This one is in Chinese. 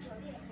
在酒